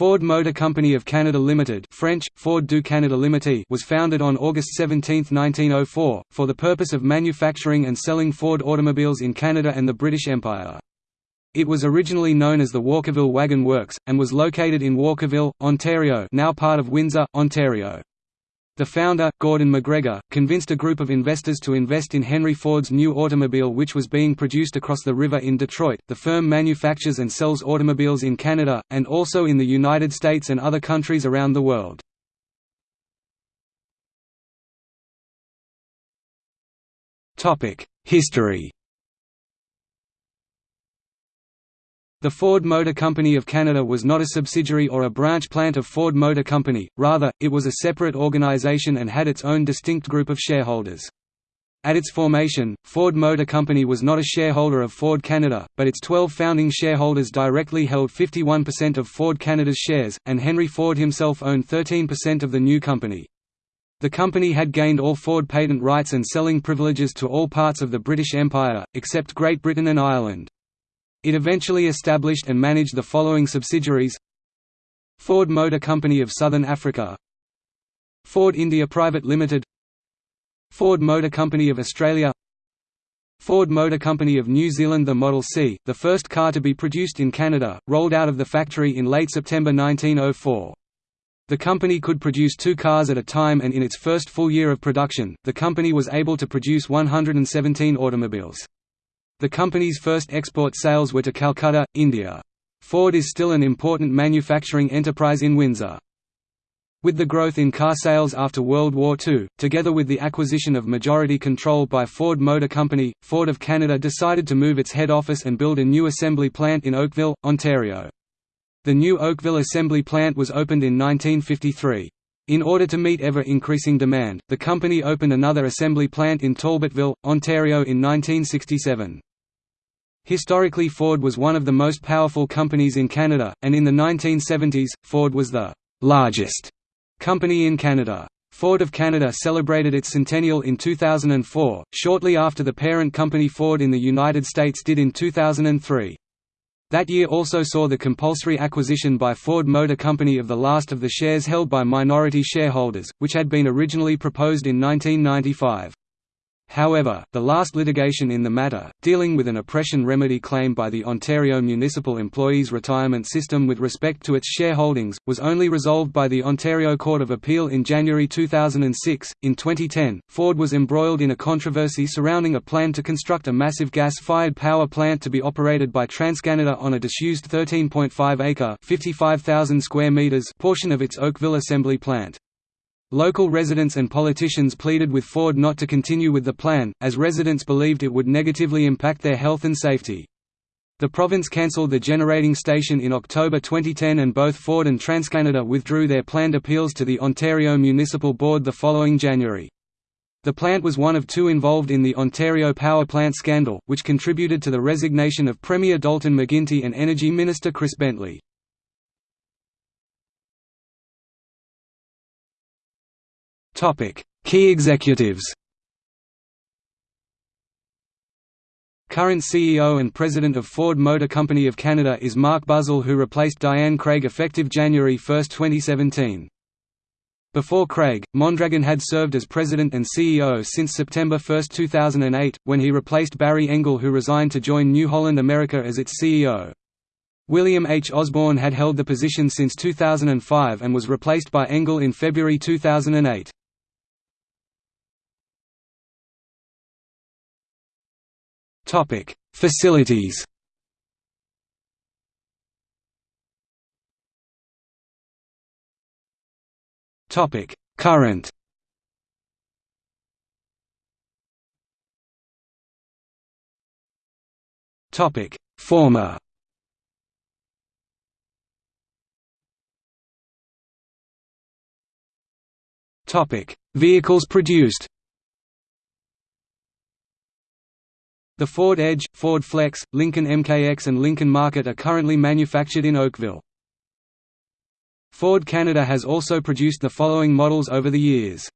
Ford Motor Company of Canada Limited French, Ford du Canada Limité was founded on August 17, 1904, for the purpose of manufacturing and selling Ford automobiles in Canada and the British Empire. It was originally known as the Walkerville Wagon Works, and was located in Walkerville, Ontario now part of Windsor, Ontario. The founder, Gordon McGregor, convinced a group of investors to invest in Henry Ford's new automobile which was being produced across the river in Detroit. The firm manufactures and sells automobiles in Canada, and also in the United States and other countries around the world. History The Ford Motor Company of Canada was not a subsidiary or a branch plant of Ford Motor Company, rather, it was a separate organization and had its own distinct group of shareholders. At its formation, Ford Motor Company was not a shareholder of Ford Canada, but its 12 founding shareholders directly held 51% of Ford Canada's shares, and Henry Ford himself owned 13% of the new company. The company had gained all Ford patent rights and selling privileges to all parts of the British Empire, except Great Britain and Ireland. It eventually established and managed the following subsidiaries Ford Motor Company of Southern Africa Ford India Private Limited Ford Motor Company of Australia Ford Motor Company of New Zealand The Model C, the first car to be produced in Canada, rolled out of the factory in late September 1904. The company could produce two cars at a time and in its first full year of production, the company was able to produce 117 automobiles. The company's first export sales were to Calcutta, India. Ford is still an important manufacturing enterprise in Windsor. With the growth in car sales after World War II, together with the acquisition of majority control by Ford Motor Company, Ford of Canada decided to move its head office and build a new assembly plant in Oakville, Ontario. The new Oakville assembly plant was opened in 1953. In order to meet ever-increasing demand, the company opened another assembly plant in Talbotville, Ontario in 1967. Historically Ford was one of the most powerful companies in Canada, and in the 1970s, Ford was the largest company in Canada. Ford of Canada celebrated its centennial in 2004, shortly after the parent company Ford in the United States did in 2003. That year also saw the compulsory acquisition by Ford Motor Company of the last of the shares held by minority shareholders, which had been originally proposed in 1995. However, the last litigation in the matter, dealing with an oppression remedy claim by the Ontario Municipal Employees Retirement System with respect to its shareholdings, was only resolved by the Ontario Court of Appeal in January 2006. In 2010, Ford was embroiled in a controversy surrounding a plan to construct a massive gas fired power plant to be operated by TransCanada on a disused 13.5 acre (55,000 square meters portion of its Oakville assembly plant. Local residents and politicians pleaded with Ford not to continue with the plan, as residents believed it would negatively impact their health and safety. The province cancelled the generating station in October 2010 and both Ford and TransCanada withdrew their planned appeals to the Ontario Municipal Board the following January. The plant was one of two involved in the Ontario power plant scandal, which contributed to the resignation of Premier Dalton McGuinty and Energy Minister Chris Bentley. Key executives Current CEO and President of Ford Motor Company of Canada is Mark Buzzell who replaced Dianne Craig effective January 1, 2017. Before Craig, Mondragon had served as President and CEO since September 1, 2008, when he replaced Barry Engel who resigned to join New Holland America as its CEO. William H. Osborne had held the position since 2005 and was replaced by Engel in February 2008. Topic: Facilities. Topic: Current. Topic: Former. Topic: Vehicles produced. The Ford Edge, Ford Flex, Lincoln MKX and Lincoln Market are currently manufactured in Oakville. Ford Canada has also produced the following models over the years.